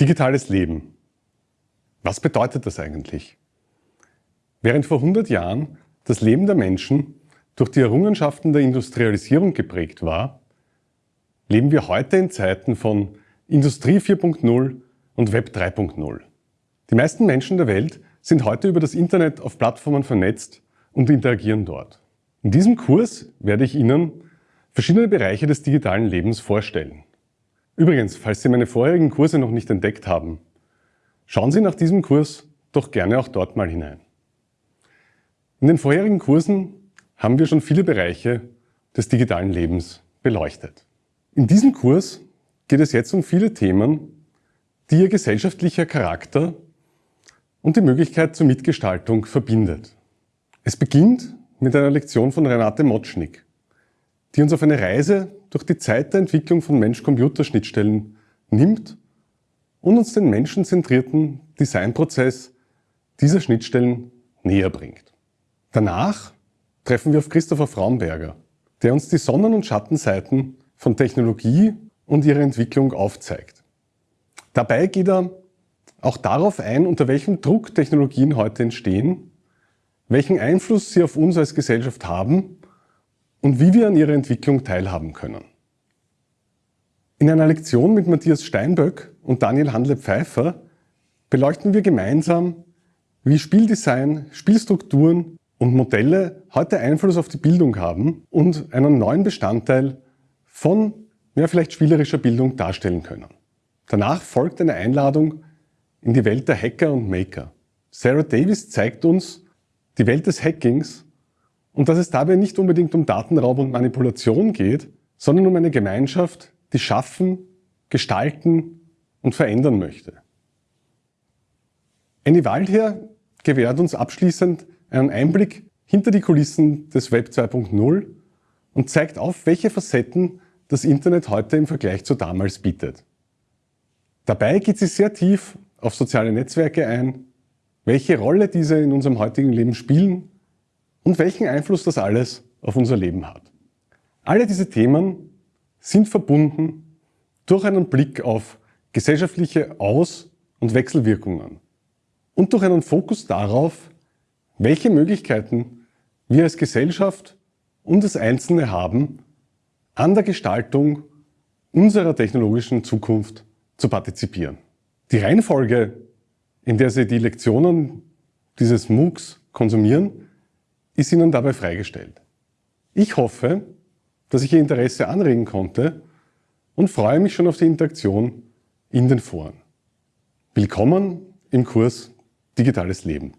Digitales Leben. Was bedeutet das eigentlich? Während vor 100 Jahren das Leben der Menschen durch die Errungenschaften der Industrialisierung geprägt war, leben wir heute in Zeiten von Industrie 4.0 und Web 3.0. Die meisten Menschen der Welt sind heute über das Internet auf Plattformen vernetzt und interagieren dort. In diesem Kurs werde ich Ihnen verschiedene Bereiche des digitalen Lebens vorstellen. Übrigens, falls Sie meine vorherigen Kurse noch nicht entdeckt haben, schauen Sie nach diesem Kurs doch gerne auch dort mal hinein. In den vorherigen Kursen haben wir schon viele Bereiche des digitalen Lebens beleuchtet. In diesem Kurs geht es jetzt um viele Themen, die ihr gesellschaftlicher Charakter und die Möglichkeit zur Mitgestaltung verbindet. Es beginnt mit einer Lektion von Renate Motschnik, die uns auf eine Reise durch die Zeit der Entwicklung von Mensch-Computer-Schnittstellen nimmt und uns den menschenzentrierten Designprozess dieser Schnittstellen näher bringt. Danach treffen wir auf Christopher Fraunberger, der uns die Sonnen- und Schattenseiten von Technologie und ihrer Entwicklung aufzeigt. Dabei geht er auch darauf ein, unter welchem Druck Technologien heute entstehen, welchen Einfluss sie auf uns als Gesellschaft haben und wie wir an ihrer Entwicklung teilhaben können. In einer Lektion mit Matthias Steinböck und Daniel Handle-Pfeiffer beleuchten wir gemeinsam, wie Spieldesign, Spielstrukturen und Modelle heute Einfluss auf die Bildung haben und einen neuen Bestandteil von ja, vielleicht spielerischer Bildung darstellen können. Danach folgt eine Einladung in die Welt der Hacker und Maker. Sarah Davis zeigt uns die Welt des Hackings und dass es dabei nicht unbedingt um Datenraub und Manipulation geht, sondern um eine Gemeinschaft, die schaffen, gestalten und verändern möchte. Annie Waldherr gewährt uns abschließend einen Einblick hinter die Kulissen des Web 2.0 und zeigt auf, welche Facetten das Internet heute im Vergleich zu damals bietet. Dabei geht sie sehr tief auf soziale Netzwerke ein, welche Rolle diese in unserem heutigen Leben spielen und welchen Einfluss das alles auf unser Leben hat. Alle diese Themen sind verbunden durch einen Blick auf gesellschaftliche Aus- und Wechselwirkungen und durch einen Fokus darauf, welche Möglichkeiten wir als Gesellschaft und als Einzelne haben, an der Gestaltung unserer technologischen Zukunft zu partizipieren. Die Reihenfolge, in der Sie die Lektionen dieses MOOCs konsumieren, ist Ihnen dabei freigestellt. Ich hoffe, dass ich Ihr Interesse anregen konnte und freue mich schon auf die Interaktion in den Foren. Willkommen im Kurs Digitales Leben.